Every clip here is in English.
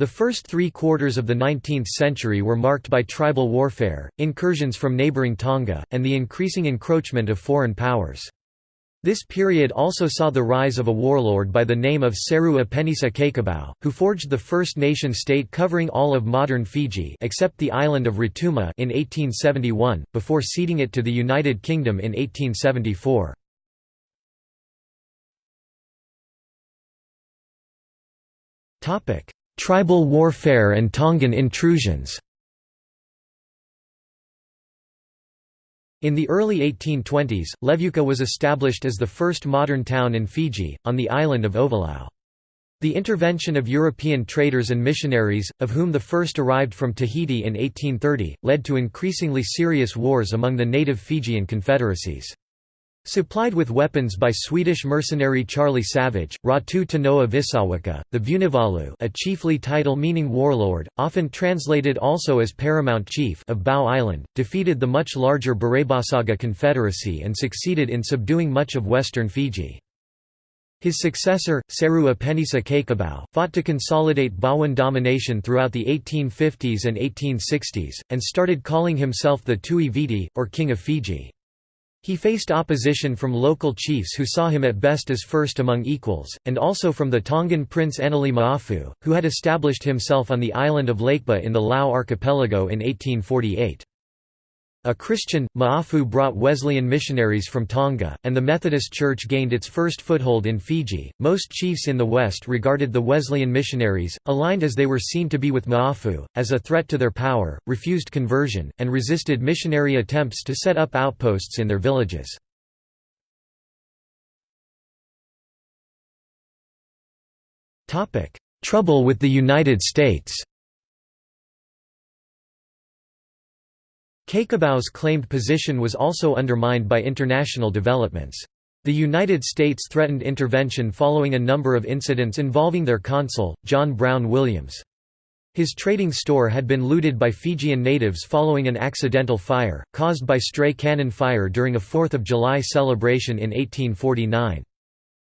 The first three quarters of the 19th century were marked by tribal warfare, incursions from neighbouring Tonga, and the increasing encroachment of foreign powers. This period also saw the rise of a warlord by the name of Seru Apenisa Cakobau, who forged the first nation-state covering all of modern Fiji except the island of Rotuma in 1871, before ceding it to the United Kingdom in 1874. Tribal warfare and Tongan intrusions In the early 1820s, Levuka was established as the first modern town in Fiji, on the island of Ovalau. The intervention of European traders and missionaries, of whom the first arrived from Tahiti in 1830, led to increasingly serious wars among the native Fijian confederacies. Supplied with weapons by Swedish mercenary Charlie Savage, Ratu Tanoa Visawaka, the Vunivalu a chiefly title meaning warlord, often translated also as paramount chief of Bau Island, defeated the much larger Burebasaga Confederacy and succeeded in subduing much of western Fiji. His successor, Seru Apenisa Cakobau, fought to consolidate Bauan domination throughout the 1850s and 1860s, and started calling himself the Tui Viti, or King of Fiji. He faced opposition from local chiefs who saw him at best as first among equals, and also from the Tongan prince Anali Ma'afu, who had established himself on the island of Lakeba in the Lau archipelago in 1848. A Christian, Ma'afu brought Wesleyan missionaries from Tonga, and the Methodist Church gained its first foothold in Fiji. Most chiefs in the West regarded the Wesleyan missionaries, aligned as they were seen to be with Ma'afu, as a threat to their power, refused conversion, and resisted missionary attempts to set up outposts in their villages. Trouble with the United States Cakobau's claimed position was also undermined by international developments. The United States threatened intervention following a number of incidents involving their consul, John Brown Williams. His trading store had been looted by Fijian natives following an accidental fire, caused by stray cannon fire during a 4th of July celebration in 1849.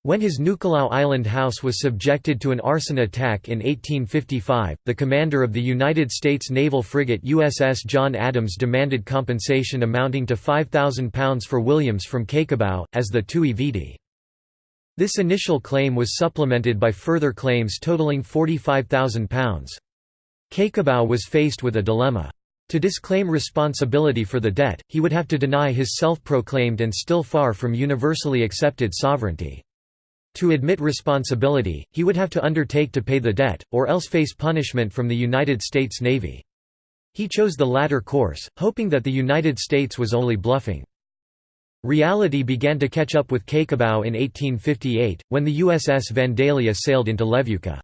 When his Nukulau Island house was subjected to an arson attack in 1855, the commander of the United States naval frigate USS John Adams demanded compensation amounting to £5,000 for Williams from Cakobau, as the Tui Viti. This initial claim was supplemented by further claims totaling £45,000. Cakobau was faced with a dilemma. To disclaim responsibility for the debt, he would have to deny his self-proclaimed and still far from universally accepted sovereignty. To admit responsibility, he would have to undertake to pay the debt, or else face punishment from the United States Navy. He chose the latter course, hoping that the United States was only bluffing. Reality began to catch up with Cakobau in 1858, when the USS Vandalia sailed into Levuka.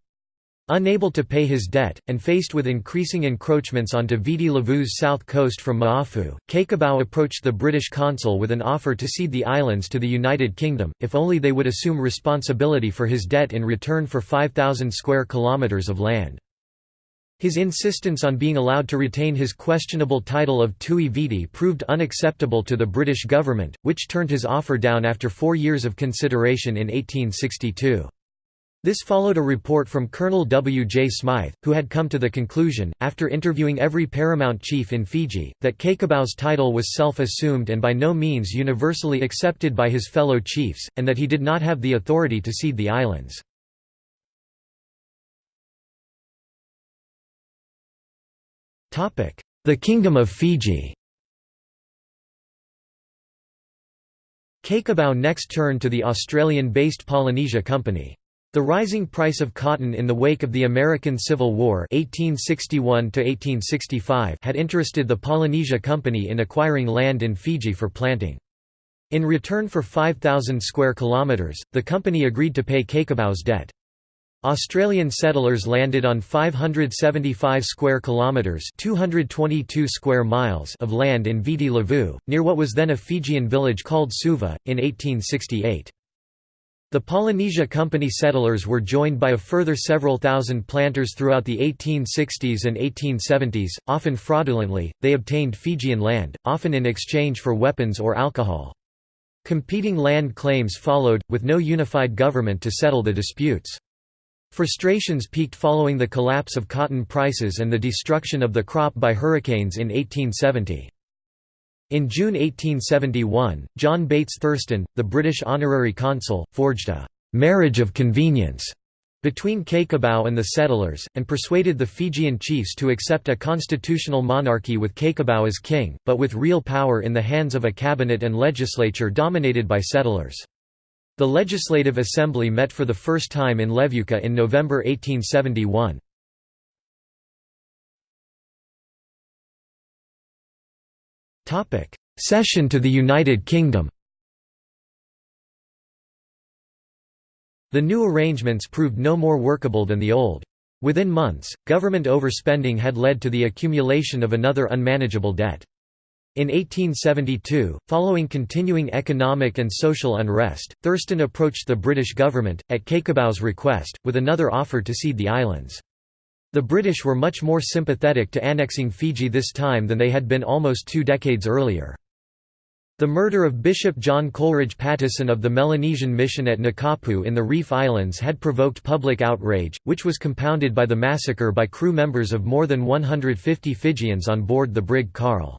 Unable to pay his debt, and faced with increasing encroachments onto Viti Levu's south coast from Ma'afu, Cakobau approached the British consul with an offer to cede the islands to the United Kingdom, if only they would assume responsibility for his debt in return for 5,000 square kilometres of land. His insistence on being allowed to retain his questionable title of Tui Viti proved unacceptable to the British government, which turned his offer down after four years of consideration in 1862. This followed a report from Colonel W. J. Smythe, who had come to the conclusion, after interviewing every paramount chief in Fiji, that Cakobau's title was self-assumed and by no means universally accepted by his fellow chiefs, and that he did not have the authority to cede the islands. The Kingdom of Fiji Cakobau next turned to the Australian-based Polynesia Company. The rising price of cotton in the wake of the American Civil War 1861 had interested the Polynesia Company in acquiring land in Fiji for planting. In return for 5,000 square kilometres, the company agreed to pay Cakobau's debt. Australian settlers landed on 575 square kilometres 222 square miles of land in Viti Levu, near what was then a Fijian village called Suva, in 1868. The Polynesia Company settlers were joined by a further several thousand planters throughout the 1860s and 1870s, often fraudulently, they obtained Fijian land, often in exchange for weapons or alcohol. Competing land claims followed, with no unified government to settle the disputes. Frustrations peaked following the collapse of cotton prices and the destruction of the crop by hurricanes in 1870. In June 1871, John Bates Thurston, the British honorary consul, forged a «marriage of convenience» between Cakobau and the settlers, and persuaded the Fijian chiefs to accept a constitutional monarchy with Cakobau as king, but with real power in the hands of a cabinet and legislature dominated by settlers. The Legislative Assembly met for the first time in Levuka in November 1871. Cession to the United Kingdom The new arrangements proved no more workable than the old. Within months, government overspending had led to the accumulation of another unmanageable debt. In 1872, following continuing economic and social unrest, Thurston approached the British government, at Cakobau's request, with another offer to cede the islands. The British were much more sympathetic to annexing Fiji this time than they had been almost two decades earlier. The murder of Bishop John Coleridge Patteson of the Melanesian mission at Nukapu in the Reef Islands had provoked public outrage, which was compounded by the massacre by crew members of more than 150 Fijians on board the brig Carl.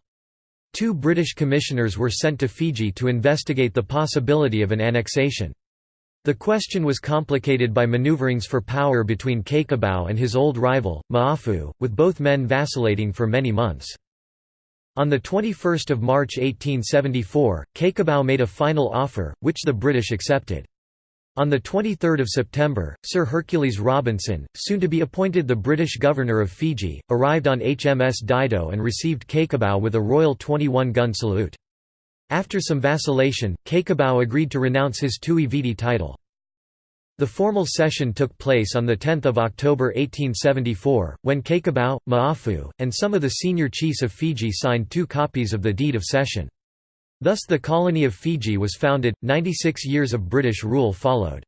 Two British commissioners were sent to Fiji to investigate the possibility of an annexation. The question was complicated by maneuverings for power between Cakobau and his old rival, Ma'afu, with both men vacillating for many months. On 21 March 1874, Cakobau made a final offer, which the British accepted. On 23 September, Sir Hercules Robinson, soon to be appointed the British Governor of Fiji, arrived on HMS Dido and received Cakobau with a Royal 21-gun salute. After some vacillation, Cakobau agreed to renounce his Tui Viti title. The formal cession took place on 10 October 1874, when Cakobau, Ma'afu, and some of the senior chiefs of Fiji signed two copies of the Deed of Cession. Thus the colony of Fiji was founded, 96 years of British rule followed.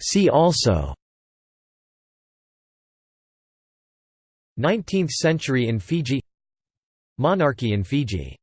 See also 19th century in Fiji Monarchy in Fiji